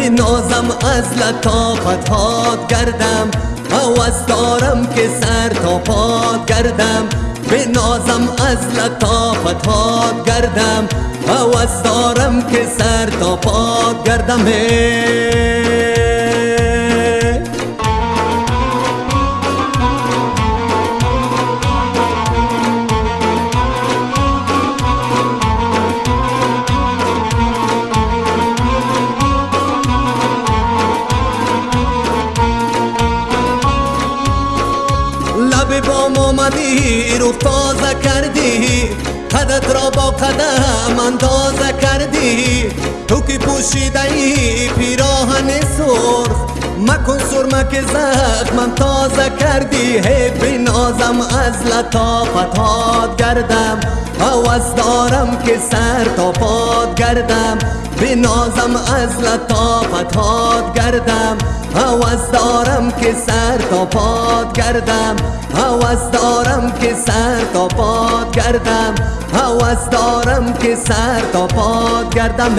نازم از لطافت هات گردم هوس دارم که سر تا پاد گردم به نازم از لطافت هات گردم هوس دارم که سر تا پاد گردم بام آمدی رو تازه کردی. قدت را با قدم اندازه کردی. تو که پوشیده ای پیراهن سرخ مکن سرمه که زخمم تازه کردی. هی بنازم از لطافت هات گردم. هوس دارم که سر تا پاد گردم. بنازم از لطافت هات گردم. هوس دارم که سر تا پاد گردم. هوس دارم که سر تا پاد گردم. هوس دارم که سر تا پاد گردم